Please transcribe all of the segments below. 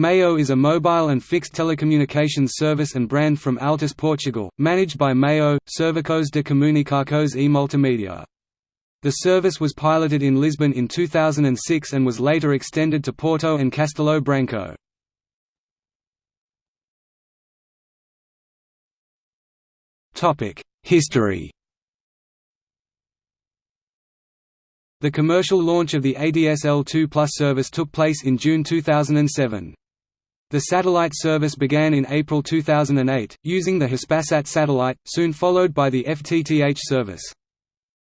MEO is a mobile and fixed telecommunications service and brand from Altice Portugal, managed by MEO, Serviços de Comunicações e Multimédia. The service was piloted in Lisbon in 2006 and was later extended to Porto and Castelo Branco. History The commercial launch of the ADSL2 Plus service took place in June 2007. The satellite service began in April 2008, using the Hispasat satellite, soon followed by the FTTH service.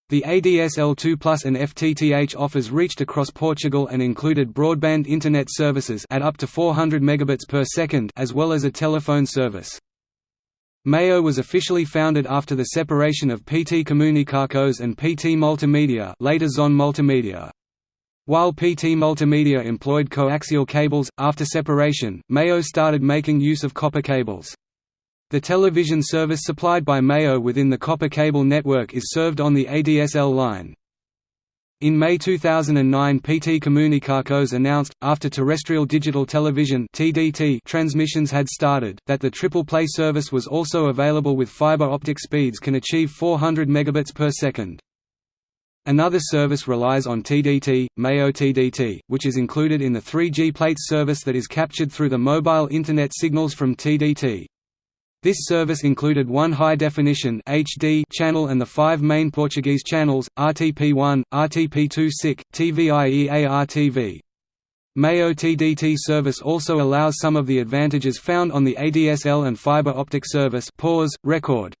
The ADSL2 Plus and FTTH offers reached across Portugal and included broadband internet services at up to 400 megabits per second as well as a telephone service. MEO was officially founded after the separation of PT Comunicações and PT Multimedia later Zon Multimedia. While PT Multimedia employed coaxial cables, after separation, MEO started making use of copper cables. The television service supplied by MEO within the copper cable network is served on the ADSL line. In May 2009 PT Comunicações announced, after terrestrial digital television TDT transmissions had started, that the triple play service was also available with fiber optic speeds can achieve 400 megabits per second. Another service relies on TDT, MEO TDT, which is included in the 3G plates service that is captured through the mobile Internet signals from TDT. This service included one high-definition HD channel and the five main Portuguese channels, RTP1, RTP2 SIC, TVIEA-RTV. MEO TDT service also allows some of the advantages found on the ADSL and fiber optic service pause, record,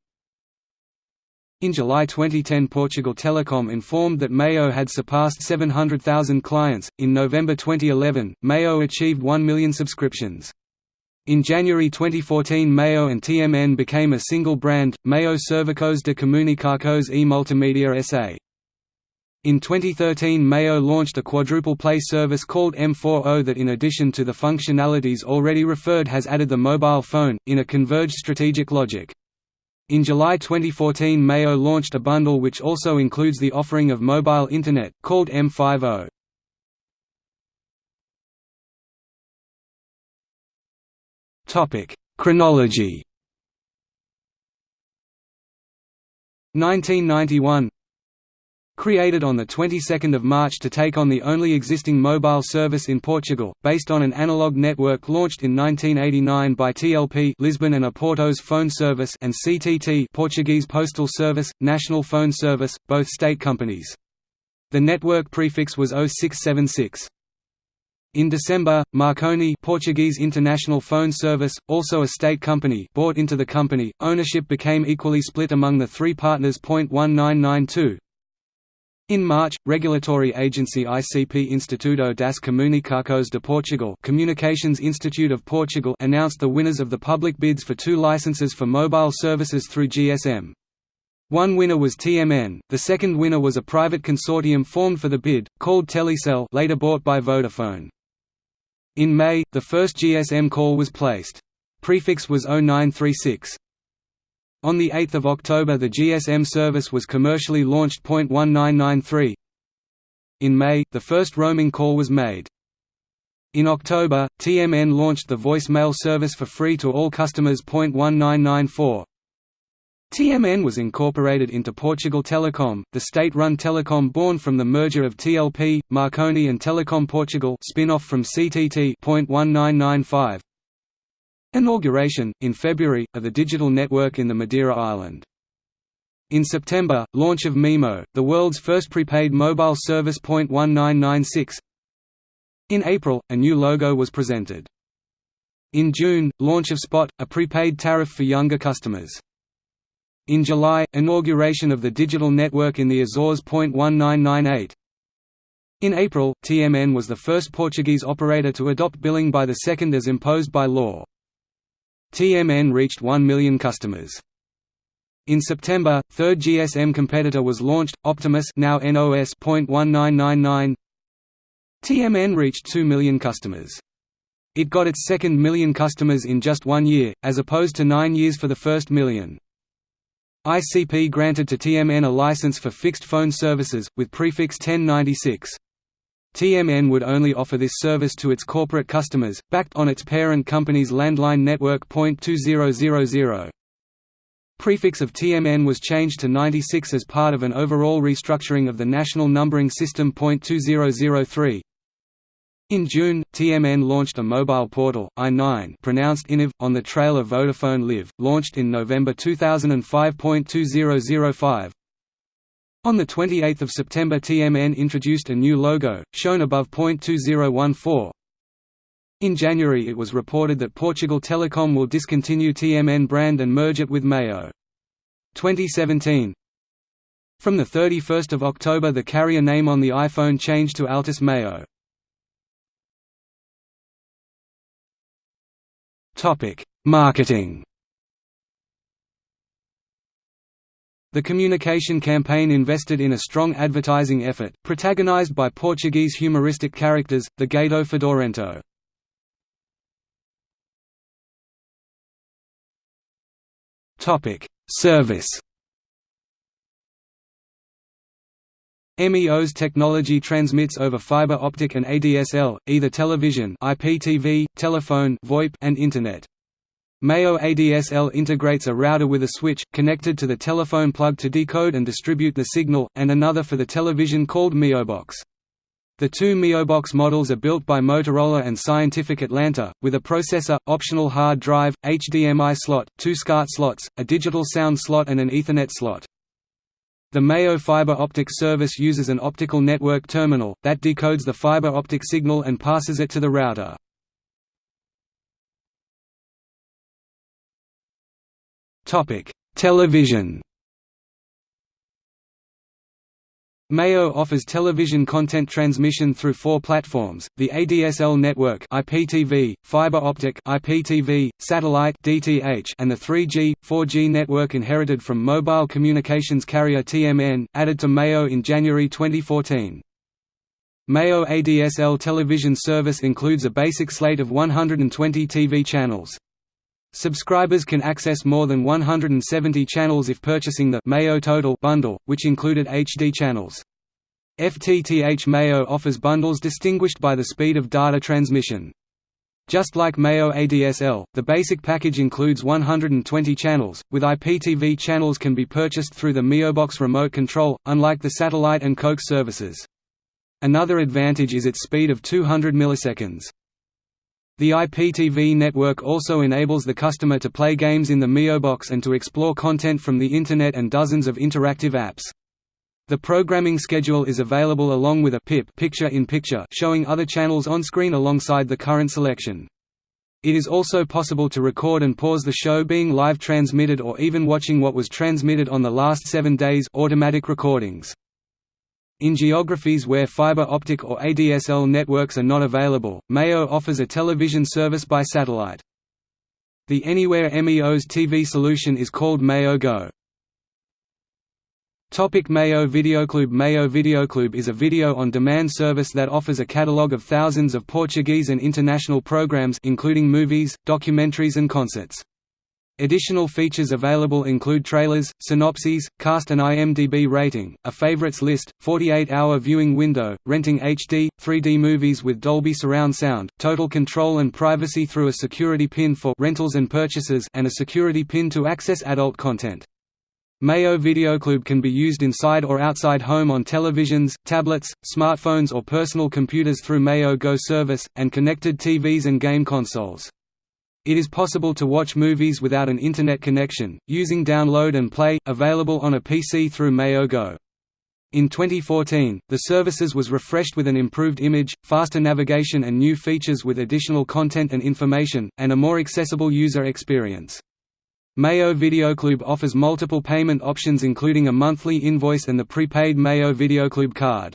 in July 2010 Portugal Telecom informed that MEO had surpassed 700,000 clients. In November 2011, MEO achieved 1 million subscriptions. In January 2014 MEO and TMN became a single brand, MEO Serviços de Comunicações e Multimédia SA. In 2013 MEO launched a quadruple play service called M40 that in addition to the functionalities already referred has added the mobile phone, in a converged strategic logic. In July 2014 MEO launched a bundle which also includes the offering of mobile Internet, called M50. Chronology 1991 Created on the 22nd of March to take on the only existing mobile service in Portugal, based on an analog network launched in 1989 by TLP Lisbon and Oporto's phone service and CTT Portuguese Postal Service, National Phone Service, both state companies. The network prefix was 0676. In December, Marconi Portuguese International Phone Service, also a state company bought into the company, ownership became equally split among the three partners. 1992, in March, regulatory agency ICP Instituto das Comunicações de Portugal Communications Institute of Portugal announced the winners of the public bids for two licenses for mobile services through GSM. One winner was TMN, the second winner was a private consortium formed for the bid, called Telecel later bought by Vodafone. In May, the first GSM call was placed. Prefix was 0936. On 8 October the GSM service was commercially launched. 1993 In May, the first roaming call was made. In October, TMN launched the voicemail service for free to all customers. 1994 TMN was incorporated into Portugal Telecom, the state-run telecom born from the merger of TLP, Marconi and Telecom Portugal spin-off from CTT. 1995 Inauguration, in February, of the digital network in the Madeira Island. In September, launch of MeMo, the world's first prepaid mobile service. 1996. In April, a new logo was presented. In June, launch of Spot, a prepaid tariff for younger customers. In July, inauguration of the digital network in the Azores. 1998. In April, TMN was the first Portuguese operator to adopt billing by the second as imposed by law. TMN reached 1 million customers. In September, third GSM competitor was launched, Optimus now NOS.1999. TMN reached 2 million customers. It got its second million customers in just one year, as opposed to nine years for the first million. ICP granted to TMN a license for fixed phone services, with prefix 1096. TMN would only offer this service to its corporate customers, backed on its parent company's landline network .2000. Prefix of TMN was changed to 96 as part of an overall restructuring of the national numbering system .2003. In June, TMN launched a mobile portal, i9 pronounced Iniv, on the trail of Vodafone Live, launched in November 2005.2005. On 28 September TMN introduced a new logo, shown above .2014. In January it was reported that Portugal Telecom will discontinue TMN brand and merge it with MEO. 2017 From 31 October the carrier name on the iPhone changed to Altice MEO. Marketing The communication campaign invested in a strong advertising effort, protagonized by Portuguese humoristic characters, the Gato Fedorento. Service MEO's technology transmits over fiber optic and ADSL, either television IPTV, telephone VoIP, and Internet. MEO ADSL integrates a router with a switch, connected to the telephone plug to decode and distribute the signal, and another for the television called Meobox. The two Meobox models are built by Motorola and Scientific Atlanta, with a processor, optional hard drive, HDMI slot, two SCART slots, a digital sound slot and an Ethernet slot. The MEO fiber optic service uses an optical network terminal, that decodes the fiber optic signal and passes it to the router. Television. MEO offers television content transmission through four platforms: the ADSL network (IPTV), fiber optic (IPTV), satellite (DTH), and the 3G, 4G network inherited from mobile communications carrier TMN, added to MEO in January 2014. MEO ADSL television service includes a basic slate of 120 TV channels. Subscribers can access more than 170 channels if purchasing the MEO Total bundle, which included HD channels. FTTH MEO offers bundles distinguished by the speed of data transmission. Just like MEO ADSL, the basic package includes 120 channels, with IPTV channels can be purchased through the Meobox remote control, unlike the satellite and Coax services. Another advantage is its speed of 200 milliseconds. The IPTV network also enables the customer to play games in the Meobox and to explore content from the Internet and dozens of interactive apps. The programming schedule is available along with a PIP picture-in-picture showing other channels on screen alongside the current selection. It is also possible to record and pause the show being live transmitted or even watching what was transmitted on the last seven days automatic recordings. In geographies where fiber optic or ADSL networks are not available, MEO offers a television service by satellite. The Anywhere MEO's TV solution is called MEO Go. Topic MEO Videoclube MEO Videoclube is a video-on-demand service that offers a catalogue of thousands of Portuguese and international programs including movies, documentaries and concerts. Additional features available include trailers, synopses, cast and IMDb rating, a favorites list, 48-hour viewing window, renting HD, 3D movies with Dolby surround sound, total control and privacy through a security pin for rentals and purchases and a security pin to access adult content. MEO Videoclube can be used inside or outside home on televisions, tablets, smartphones or personal computers through MEO Go service, and connected TVs and game consoles. It is possible to watch movies without an Internet connection, using Download and Play, available on a PC through MEO Go. In 2014, the services was refreshed with an improved image, faster navigation and new features with additional content and information, and a more accessible user experience. MEO Videoclube offers multiple payment options including a monthly invoice and the prepaid MEO Videoclube card.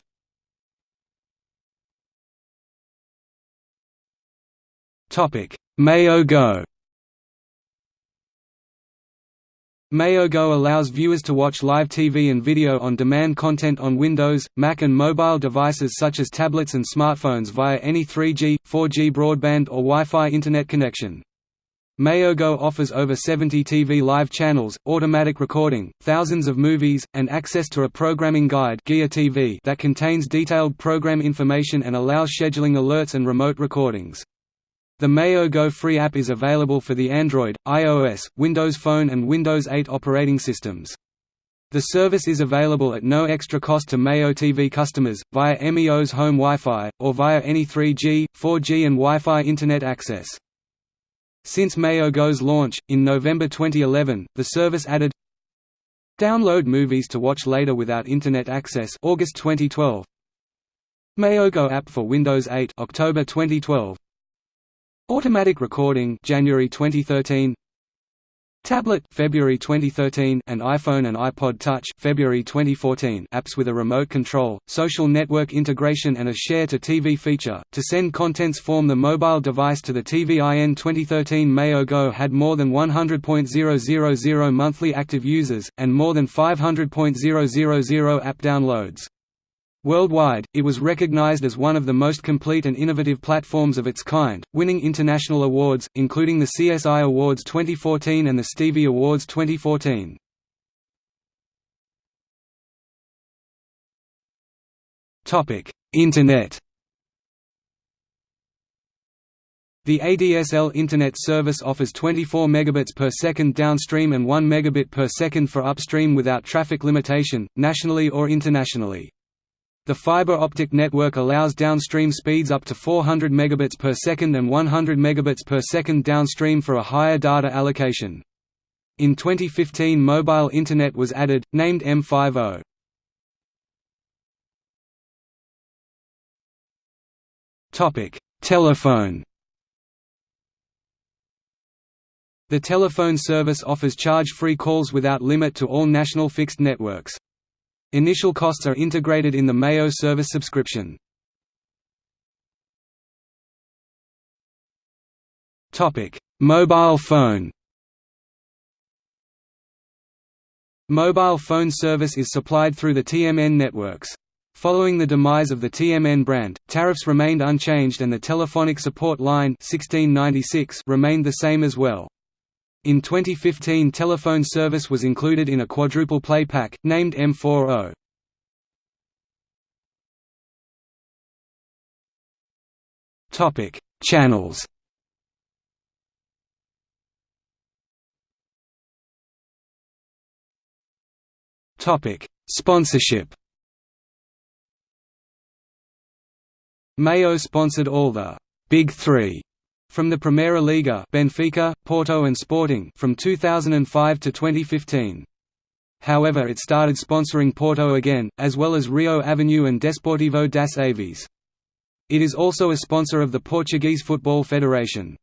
Topic: MEO Go MEO Go allows viewers to watch live TV and video on demand content on Windows, Mac and mobile devices such as tablets and smartphones via any 3G, 4G broadband or Wi-Fi internet connection. MEO Go offers over 70 TV live channels, automatic recording, thousands of movies, and access to a programming guide that contains detailed program information and allows scheduling alerts and remote recordings. The MEO Go free app is available for the Android, iOS, Windows Phone and Windows 8 operating systems. The service is available at no extra cost to MEO TV customers, via MEO's home Wi-Fi, or via any 3G, 4G and Wi-Fi Internet access. Since MEO Go's launch, in November 2011, the service added Download movies to watch later without Internet access August 2012 MEO Go app for Windows 8 October 2012 Automatic recording January 2013 Tablet February 2013 and iPhone and iPod Touch February 2014 apps with a remote control, social network integration and a share to TV feature. To send contents from the mobile device to the TV IN 2013 MEO Go had more than 100.000 monthly active users and more than 500.000 app downloads. Worldwide, it was recognized as one of the most complete and innovative platforms of its kind, winning international awards, including the CSI Awards 2014 and the Stevie Awards 2014. Internet The ADSL Internet service offers 24 megabits per second downstream and 1 megabit per second for upstream without traffic limitation, nationally or internationally. The fiber optic network allows downstream speeds up to 400 megabits per second and 100 megabits per second downstream for a higher data allocation. In 2015 mobile internet was added, named M50. Topic: Telephone. The telephone service offers charge-free calls without limit to all national fixed networks. Initial costs are integrated in the MEO service subscription. Mobile phone Mobile phone service is supplied through the TMN networks. Following the demise of the TMN brand, tariffs remained unchanged and the telephonic support line 1696 remained the same as well. In 2015 telephone service was included in a quadruple play pack, named M40. Channels. Sponsorship. MEO sponsored all the «Big Three from the Primeira Liga Benfica, Porto and Sporting from 2005 to 2015. However it started sponsoring Porto again, as well as Rio Avenue and Desportivo das Aves. It is also a sponsor of the Portuguese Football Federation.